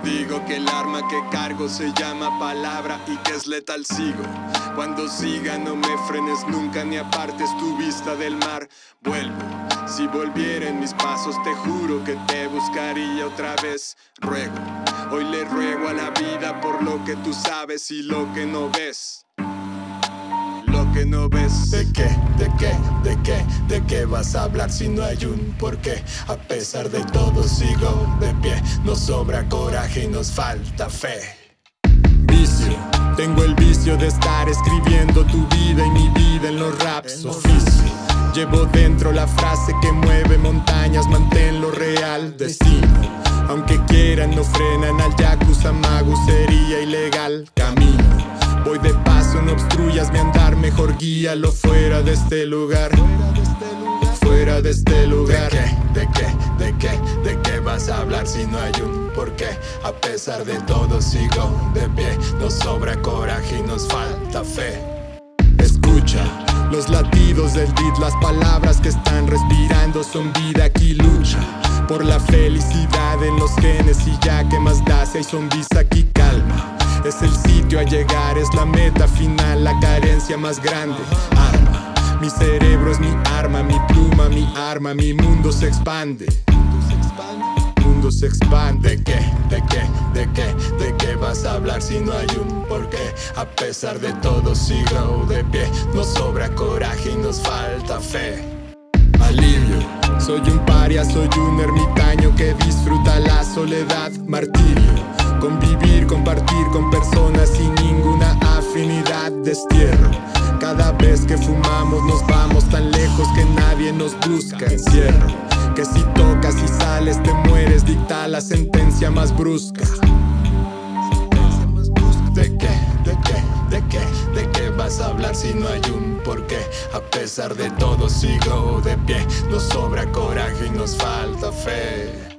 que el arma que cargo se llama palabra y que es letal sigo. Cuando siga no me frenes nunca ni apartes tu vista del mar. Vuelvo, si volviera en mis pasos te juro que te buscaría otra vez. Ruego, hoy le ruego a la vida por lo que tú sabes y lo que no ves. Lo que no ves. ¿De qué? ¿De qué? ¿De qué? ¿De qué vas a hablar si no hay un porqué? A pesar de todo sigo de pie. Nos sobra coraje y nos falta fe. Vicio, tengo el vicio de estar escribiendo tu vida y mi vida en los raps. Oficio, llevo dentro la frase que mueve montañas, manténlo real. Destino, aunque quieran no frenan al yakuza mago, sería ilegal. Camino, voy de paso, no obstruyas mi andar, mejor guíalo fuera de este lugar. Fuera de este lugar. ¿De qué? ¿De qué? ¿De qué vas a hablar si no hay un porqué? A pesar de todo sigo de pie. Nos sobra coraje y nos falta fe. Escucha los latidos del beat, las palabras que están respirando son vida aquí lucha por la felicidad en los genes y ya que más hay zombies aquí calma. Es el sitio a llegar, es la meta final, la carencia más grande. Arma, mi cerebro es mi arma, mi pluma, mi arma, mi mundo se expande. Mundo se expande. ¿De qué? ¿De qué? ¿De qué? ¿De qué vas a hablar si no hay un porqué? A pesar de todo sigo de pie. Nos sobra coraje y nos falta fe. Soy un paria, soy un ermitaño que disfruta la soledad, martirio. Convivir, compartir con personas sin ninguna afinidad, destierro. Cada vez que fumamos nos vamos tan lejos que nadie nos busca, encierro. Que si tocas y sales te mueres, dicta la sentencia más brusca. Pesar de todo sigo de pie. Nos sobra coraje y nos falta fe.